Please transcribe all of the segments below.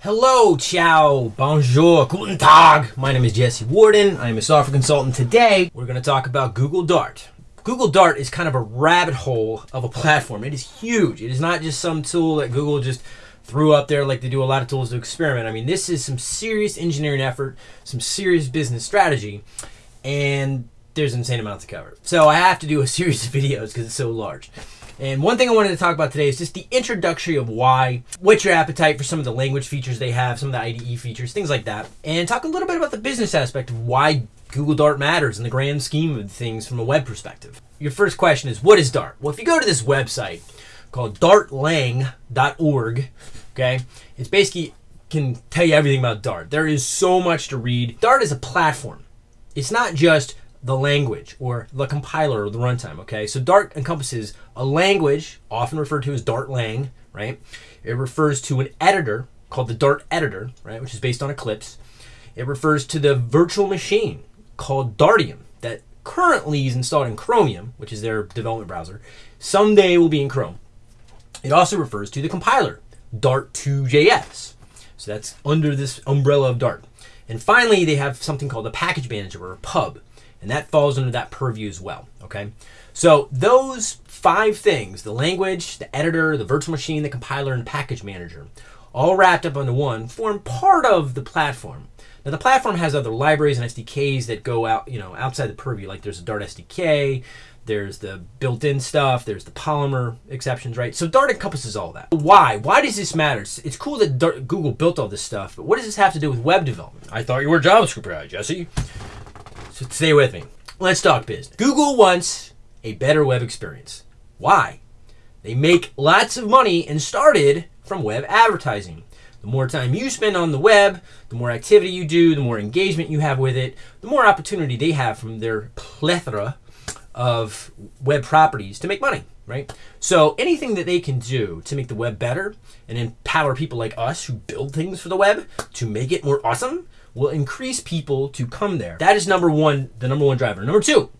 Hello, ciao, bonjour, guten tag. My name is Jesse Warden. I'm a software consultant. Today, we're going to talk about Google Dart. Google Dart is kind of a rabbit hole of a platform. It is huge. It is not just some tool that Google just threw up there like they do a lot of tools to experiment. I mean, this is some serious engineering effort, some serious business strategy, and there's insane amounts to cover. So I have to do a series of videos because it's so large. And one thing I wanted to talk about today is just the introductory of why, what's your appetite for some of the language features they have, some of the IDE features, things like that, and talk a little bit about the business aspect of why Google Dart matters in the grand scheme of things from a web perspective. Your first question is, what is Dart? Well, if you go to this website called dartlang.org, okay, it's basically can tell you everything about Dart. There is so much to read. Dart is a platform. It's not just the language or the compiler or the runtime. Okay, so Dart encompasses a language, often referred to as Dart Lang, right? It refers to an editor called the Dart editor, right, which is based on Eclipse. It refers to the virtual machine called Dartium that currently is installed in Chromium, which is their development browser. Someday will be in Chrome. It also refers to the compiler, Dart2JS. So that's under this umbrella of Dart. And finally, they have something called a package manager or a pub and that falls under that purview as well. Okay, so those five things the language, the editor, the virtual machine, the compiler, and package manager all wrapped up into one form part of the platform. Now the platform has other libraries and SDKs that go out, you know, outside the purview. Like there's a Dart SDK, there's the built-in stuff, there's the Polymer exceptions, right? So Dart encompasses all that. Why? Why does this matter? It's cool that Dart, Google built all this stuff, but what does this have to do with web development? I thought you were a JavaScript guy, Jesse. So stay with me. Let's talk business. Google wants a better web experience. Why? They make lots of money and started from web advertising. The more time you spend on the web, the more activity you do, the more engagement you have with it, the more opportunity they have from their plethora of web properties to make money, right? So anything that they can do to make the web better and empower people like us who build things for the web to make it more awesome will increase people to come there. That is number one, the number one driver. Number two,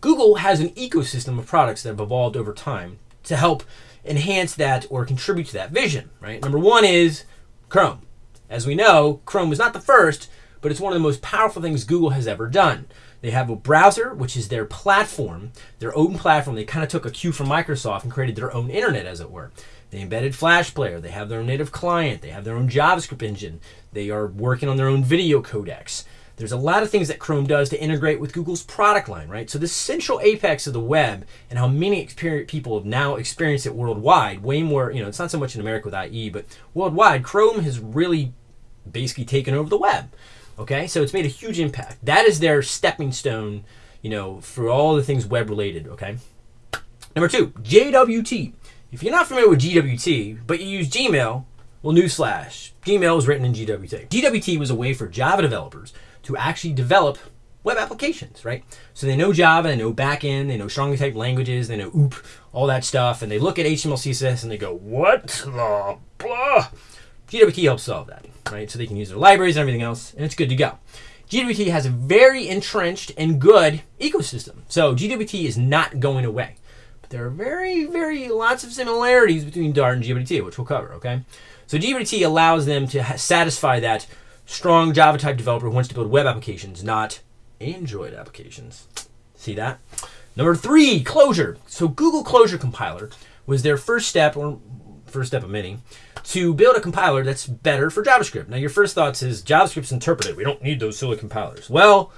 Google has an ecosystem of products that have evolved over time to help enhance that or contribute to that vision, right? Number one is Chrome. As we know, Chrome was not the first, but it's one of the most powerful things Google has ever done. They have a browser, which is their platform, their own platform. They kind of took a cue from Microsoft and created their own internet, as it were. They embedded Flash Player. They have their own native client. They have their own JavaScript engine. They are working on their own video codecs. There's a lot of things that Chrome does to integrate with Google's product line, right? So this central apex of the web and how many people have now experienced it worldwide, way more, you know, it's not so much in America with IE, but worldwide, Chrome has really basically taken over the web. Okay, so it's made a huge impact. That is their stepping stone, you know, for all the things web related. Okay. Number two, GWT. If you're not familiar with GWT, but you use Gmail, well, newsflash, Gmail was written in GWT. GWT was a way for Java developers to actually develop web applications, right? So they know Java, they know backend, they know strongly typed languages, they know OOP, all that stuff, and they look at HTML, CSS, and they go, what the blah? GWT helps solve that right? So they can use their libraries and everything else, and it's good to go. GWT has a very entrenched and good ecosystem. So GWT is not going away. But there are very, very lots of similarities between Dart and GWT, which we'll cover, okay? So GWT allows them to satisfy that strong Java type developer who wants to build web applications, not Android applications. See that? Number three, Closure. So Google Closure Compiler was their first step, or first step of many, to build a compiler that's better for JavaScript. Now, your first thoughts is JavaScript's interpreted. We don't need those silly compilers. Well,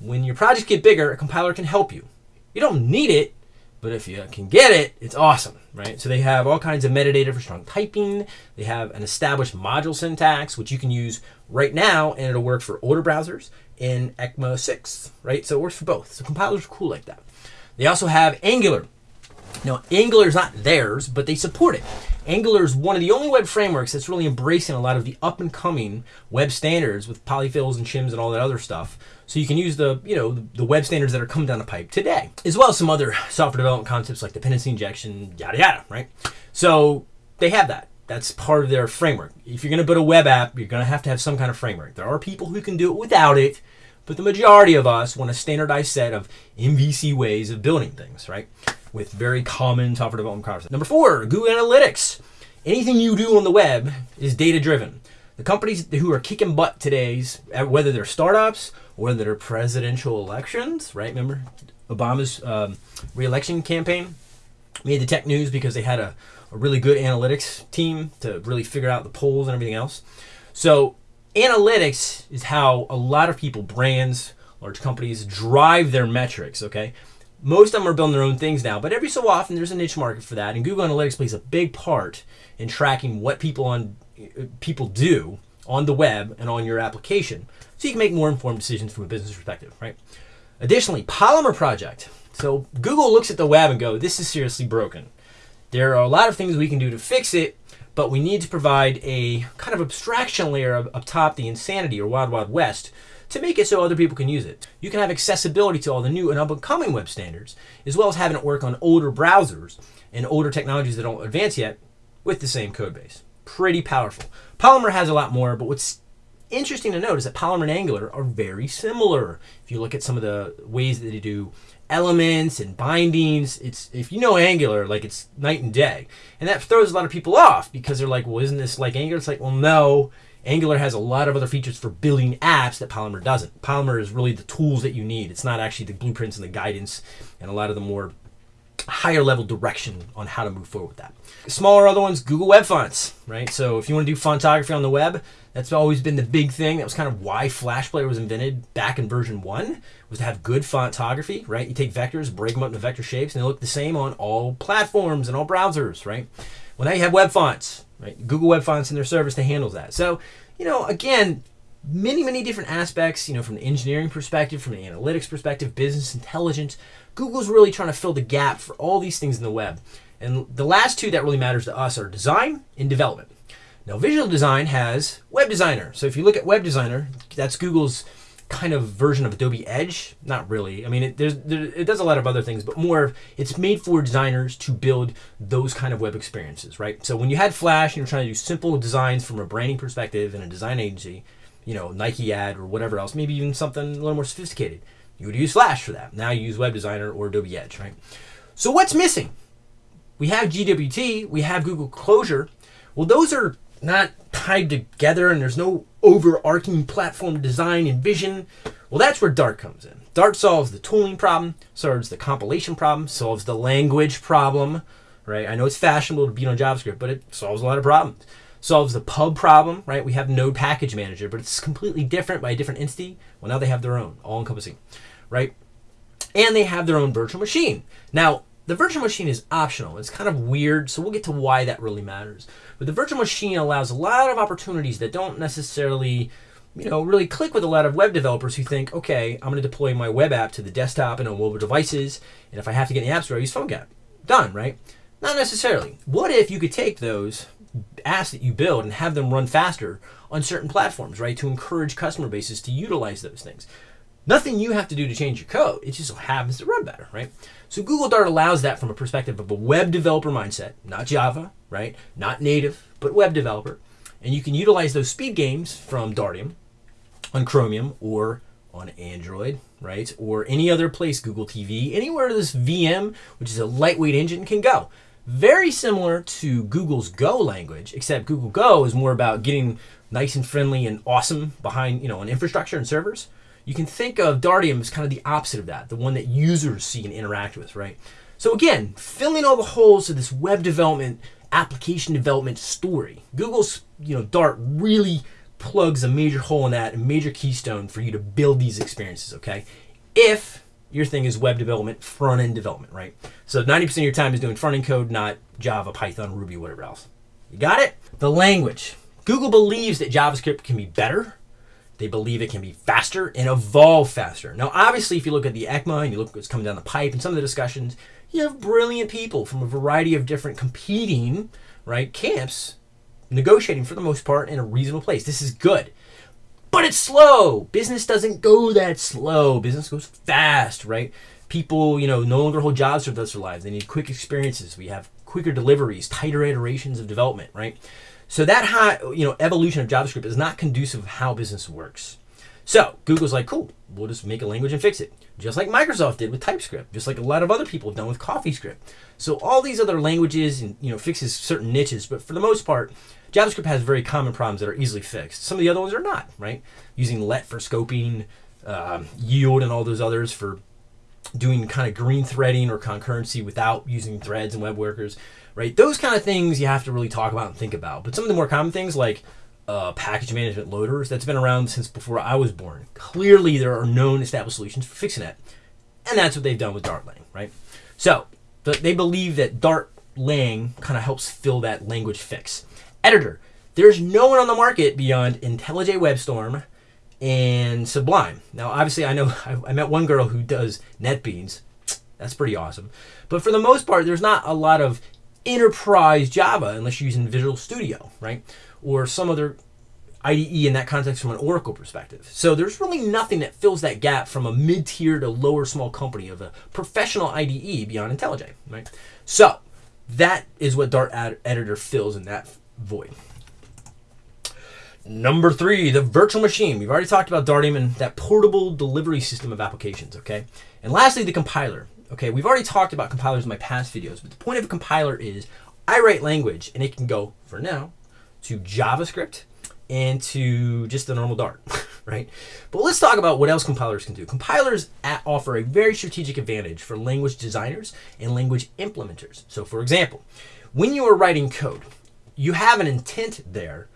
when your projects get bigger, a compiler can help you. You don't need it, but if you can get it, it's awesome, right? So they have all kinds of metadata for strong typing. They have an established module syntax, which you can use right now, and it'll work for older browsers in ECMA 6, right? So it works for both. So compilers are cool like that. They also have Angular. Now, Angular is not theirs, but they support it. Angular is one of the only web frameworks that's really embracing a lot of the up and coming web standards with polyfills and shims and all that other stuff. So you can use the, you know, the web standards that are coming down the pipe today, as well as some other software development concepts like dependency injection, yada yada, right? So they have that. That's part of their framework. If you're going to build a web app, you're going to have to have some kind of framework. There are people who can do it without it, but the majority of us want a standardized set of MVC ways of building things, right? With very common software development concepts. Number four, Google Analytics. Anything you do on the web is data driven. The companies who are kicking butt today's, whether they're startups or whether they're presidential elections, right? Remember Obama's um, reelection campaign made the tech news because they had a, a really good analytics team to really figure out the polls and everything else. So analytics is how a lot of people, brands, large companies drive their metrics, okay? Most of them are building their own things now, but every so often there's a niche market for that, and Google Analytics plays a big part in tracking what people on people do on the web and on your application, so you can make more informed decisions from a business perspective, right? Additionally, Polymer Project. So Google looks at the web and go, "This is seriously broken." There are a lot of things we can do to fix it, but we need to provide a kind of abstraction layer up, top the insanity or wild wild west to make it so other people can use it. You can have accessibility to all the new and up-and-coming web standards, as well as having it work on older browsers and older technologies that don't advance yet with the same code base. Pretty powerful. Polymer has a lot more, but what's interesting to note is that Polymer and Angular are very similar. If you look at some of the ways that they do elements and bindings, it's if you know Angular, like it's night and day. And that throws a lot of people off because they're like, well, isn't this like Angular? It's like, well, no, Angular has a lot of other features for building apps that Polymer doesn't. Polymer is really the tools that you need. It's not actually the blueprints and the guidance and a lot of the more higher level direction on how to move forward with that. Smaller other ones, Google Web Fonts, right? So if you want to do fontography on the web, that's always been the big thing. That was kind of why Flash Player was invented back in version one, was to have good fontography, right? You take vectors, break them up into vector shapes, and they look the same on all platforms and all browsers, right? Well, now you have web fonts, right? Google Web Fonts in their service that handles that. So, you know, again, many, many different aspects, you know, from the engineering perspective, from the analytics perspective, business intelligence. Google's really trying to fill the gap for all these things in the web. And the last two that really matters to us are design and development. Now, visual design has Web Designer. So if you look at Web Designer, that's Google's kind of version of Adobe Edge. Not really. I mean, it, there, it does a lot of other things, but more, it's made for designers to build those kind of web experiences, right? So when you had Flash and you're trying to do simple designs from a branding perspective in a design agency, you know, Nike ad or whatever else, maybe even something a little more sophisticated, you would use Flash for that. Now you use Web Designer or Adobe Edge, right? So what's missing? We have GWT, we have Google Closure. Well, those are not tied together and there's no overarching platform design and vision. Well, that's where Dart comes in. Dart solves the tooling problem, solves the compilation problem, solves the language problem, right? I know it's fashionable to beat on JavaScript, but it solves a lot of problems. Solves the pub problem, right? We have Node Package Manager, but it's completely different by a different entity. Well, now they have their own, all encompassing, right? And they have their own virtual machine. Now, the virtual machine is optional. It's kind of weird, so we'll get to why that really matters. But the virtual machine allows a lot of opportunities that don't necessarily, you know, really click with a lot of web developers who think, okay, I'm going to deploy my web app to the desktop and on mobile devices, and if I have to get in the app store, I use PhoneGap. Done, right? Not necessarily. What if you could take those apps that you build and have them run faster on certain platforms, right? To encourage customer bases to utilize those things. Nothing you have to do to change your code. It just happens to run better, right? So Google Dart allows that from a perspective of a web developer mindset, not Java, right? Not native, but web developer. And you can utilize those speed games from Dartium on Chromium or on Android, right? Or any other place, Google TV, anywhere this VM, which is a lightweight engine, can go. Very similar to Google's Go language, except Google Go is more about getting nice and friendly and awesome behind, you know, an infrastructure and servers. You can think of Dartium as kind of the opposite of that, the one that users see and interact with, right? So again, filling all the holes of this web development, application development story. Google's, you know, Dart really plugs a major hole in that, a major keystone for you to build these experiences, okay? If your thing is web development, front end development, right? So 90% of your time is doing front end code, not Java, Python, Ruby, whatever else. You got it? The language. Google believes that JavaScript can be better they believe it can be faster and evolve faster. Now, obviously, if you look at the ECMA and you look what's coming down the pipe and some of the discussions, you have brilliant people from a variety of different competing right camps negotiating for the most part in a reasonable place. This is good. But it's slow. Business doesn't go that slow. Business goes fast, right? People, you know, no longer hold jobs for the rest of their lives. They need quick experiences. We have quicker deliveries, tighter iterations of development, right? So that high, you know, evolution of JavaScript is not conducive of how business works. So Google's like, cool, we'll just make a language and fix it. Just like Microsoft did with TypeScript, just like a lot of other people have done with CoffeeScript. So all these other languages and you know fixes certain niches, but for the most part, JavaScript has very common problems that are easily fixed. Some of the other ones are not, right? Using let for scoping, uh, yield, and all those others for doing kind of green threading or concurrency without using threads and web workers, right? Those kind of things you have to really talk about and think about. But some of the more common things like uh, package management loaders that's been around since before I was born. Clearly, there are known established solutions for fixing that, and that's what they've done with Dart Lang, right? So they believe that Dart Lang kind of helps fill that language fix. Editor. There's no one on the market beyond IntelliJ WebStorm and Sublime. Now, obviously, I know I, I met one girl who does NetBeans. That's pretty awesome. But for the most part, there's not a lot of enterprise Java unless you're using Visual Studio, right? Or some other IDE in that context from an Oracle perspective. So there's really nothing that fills that gap from a mid-tier to lower small company of a professional IDE beyond IntelliJ, right? So that is what Dart Ad- Editor fills in that void. Number three, the virtual machine. We've already talked about Dartium and that portable delivery system of applications, okay? And lastly, the compiler. Okay, we've already talked about compilers in my past videos, but the point of a compiler is I write language and it can go, for now, to JavaScript and to just the normal Dart, right? But let's talk about what else compilers can do. Compilers offer a very strategic advantage for language designers and language implementers. So for example, when you are writing code, you have an intent there,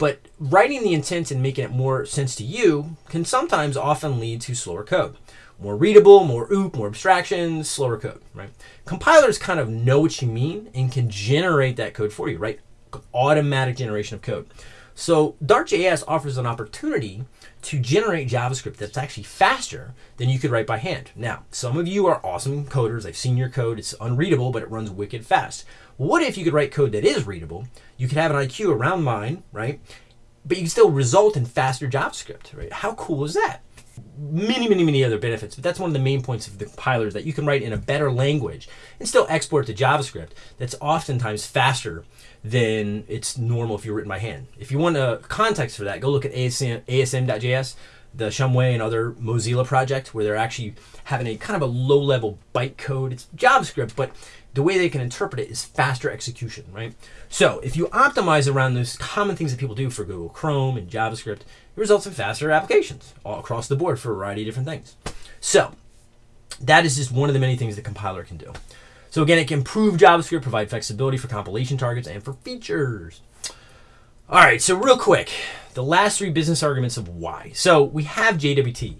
but writing the intent and making it more sense to you can sometimes often lead to slower code more readable, more OOP, more abstractions, slower code, right? Compilers kind of know what you mean and can generate that code for you, right? Automatic generation of code. So Dart2JS offers an opportunity to generate JavaScript that's actually faster than you could write by hand. Now, some of you are awesome coders. I've seen your code. It's unreadable, but it runs wicked fast. What if you could write code that is readable? You could have an IQ around mine, right? But you can still result in faster JavaScript, right? How cool is that? Many, many, many other benefits, but that's one of the main points of the compilers that you can write in a better language and still export to JavaScript that's oftentimes faster than it's normal if you're written by hand. If you want a context for that, go look at ASM, ASM.js, the Shumway and other Mozilla project where they're actually having a kind of a low level bytecode. It's JavaScript, but the way they can interpret it is faster execution, right? So if you optimize around those common things that people do for Google Chrome and JavaScript, it results in faster applications all across the board for a variety of different things. So that is just one of the many things the compiler can do. So again, it can improve JavaScript, provide flexibility for compilation targets, and for features. All right, so real quick, the last three business arguments of why. So we have GWT.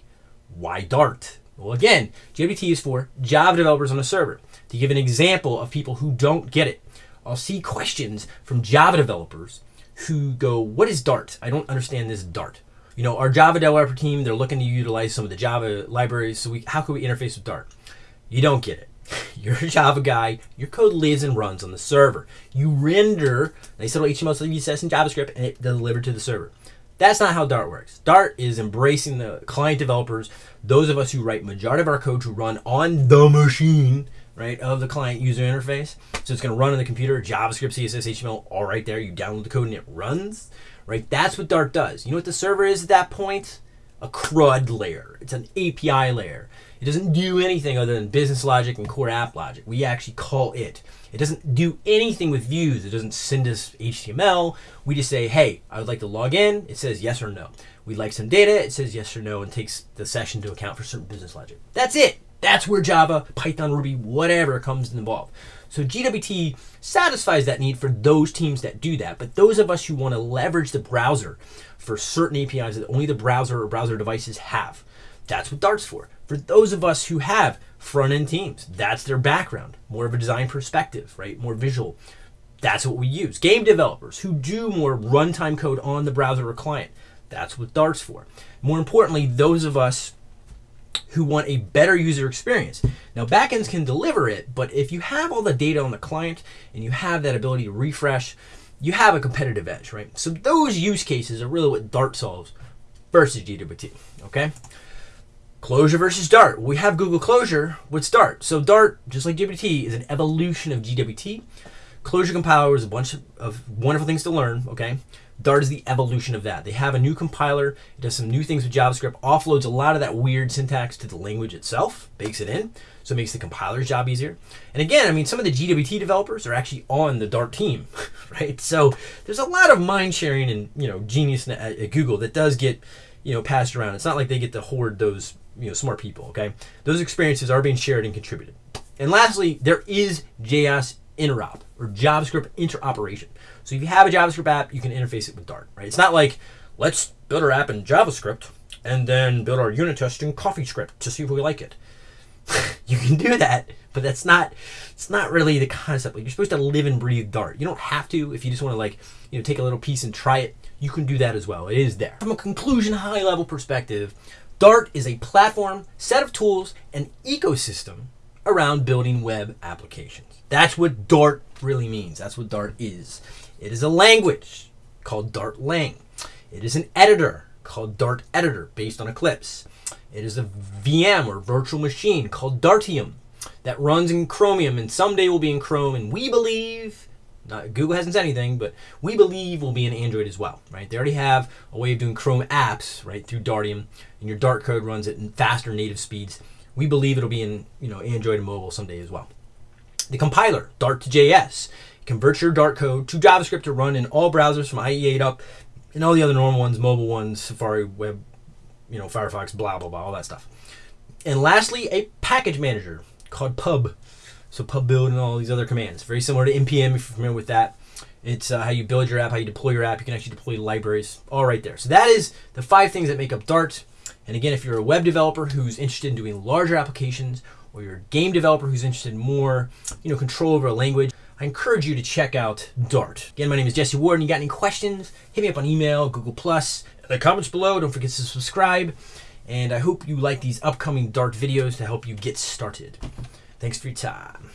Why Dart? Well, again, GWT is for Java developers on a server. To give an example of people who don't get it, I'll see questions from Java developers who go, What is Dart? I don't understand this Dart. You know, our Java developer team, they're looking to utilize some of the Java libraries. So we, how can we interface with Dart? You don't get it. You're a Java guy. Your code lives and runs on the server. You render nice little HTML, CSS, and JavaScript, and it delivered to the server. That's not how Dart works. Dart is embracing the client developers, those of us who write majority of our code to run on the machine, right, of the client user interface. So it's going to run on the computer, JavaScript, CSS, HTML, all right there. You download the code and it runs, right? That's what Dart does. You know what the server is at that point? A CRUD layer. It's an API layer. It doesn't do anything other than business logic and core app logic. We actually call it. It doesn't do anything with views. It doesn't send us HTML. We just say, hey, I would like to log in. It says yes or no. We'd like some data. It says yes or no and takes the session to account for certain business logic. That's it. That's where Java, Python, Ruby, whatever comes involved. So GWT satisfies that need for those teams that do that. But those of us who want to leverage the browser for certain APIs that only the browser or browser devices have, that's what Dart's for. For those of us who have front end teams, that's their background, more of a design perspective, right? More visual. That's what we use. Game developers who do more runtime code on the browser or client, that's what Dart's for. More importantly, those of us who want a better user experience. Now, backends can deliver it, but if you have all the data on the client and you have that ability to refresh, you have a competitive edge, right? So those use cases are really what Dart solves versus GWT, okay? Closure versus Dart. We have Google Closure, What's Dart? So Dart, just like JWT, is an evolution of GWT. Closure compiler is a bunch of wonderful things to learn. Okay, Dart is the evolution of that. They have a new compiler, it does some new things with JavaScript, offloads a lot of that weird syntax to the language itself, bakes it in, so it makes the compiler's job easier. And again, I mean, some of the GWT developers are actually on the Dart team, right? So there's a lot of mind sharing and you know genius at, Google that does get you know passed around. It's not like they get to hoard those you know smart people. Okay, those experiences are being shared and contributed. And lastly, there is JS interop or JavaScript interoperation. So if you have a JavaScript app, you can interface it with Dart, right? It's not like let's build our app in JavaScript and then build our unit test in CoffeeScript to see if we like it. you can do that, but that's not it's not really the concept. Like you're supposed to live and breathe Dart. You don't have to if you just want to like, you know, take a little piece and try it. You can do that as well. It is there. From a conclusion high level perspective, Dart is a platform, set of tools, and ecosystem around building web applications. That's what Dart really means. That's what Dart is. It is a language called Dart Lang. It is an editor called Dart Editor based on Eclipse. It is a VM or virtual machine called Dartium that runs in Chromium and someday will be in Chrome. And we believe, not, Google hasn't said anything, but we believe will be in Android as well, right? They already have a way of doing Chrome apps, right, through Dartium, and your Dart code runs at faster native speeds. We believe it'll be in you know Android and mobile someday as well. The compiler, Dart to JS, converts your Dart code to JavaScript to run in all browsers from IE8 up and all the other normal ones, mobile ones, Safari, web, you know, Firefox, blah, blah, blah, all that stuff. And lastly, a package manager called pub. So pub build and all these other commands. Very similar to npm if you're familiar with that. It's uh, how you build your app, how you deploy your app. You can actually deploy libraries, all right there. So that is the five things that make up Dart. And again, if you're a web developer who's interested in doing larger applications, or you're a game developer who's interested in more, you know, control over a language, I encourage you to check out Dart. Again, my name is Jesse Warden. You got any questions? Hit me up on email, Google Plus, the comments below. Don't forget to subscribe. And I hope you like these upcoming Dart videos to help you get started. Thanks for your time.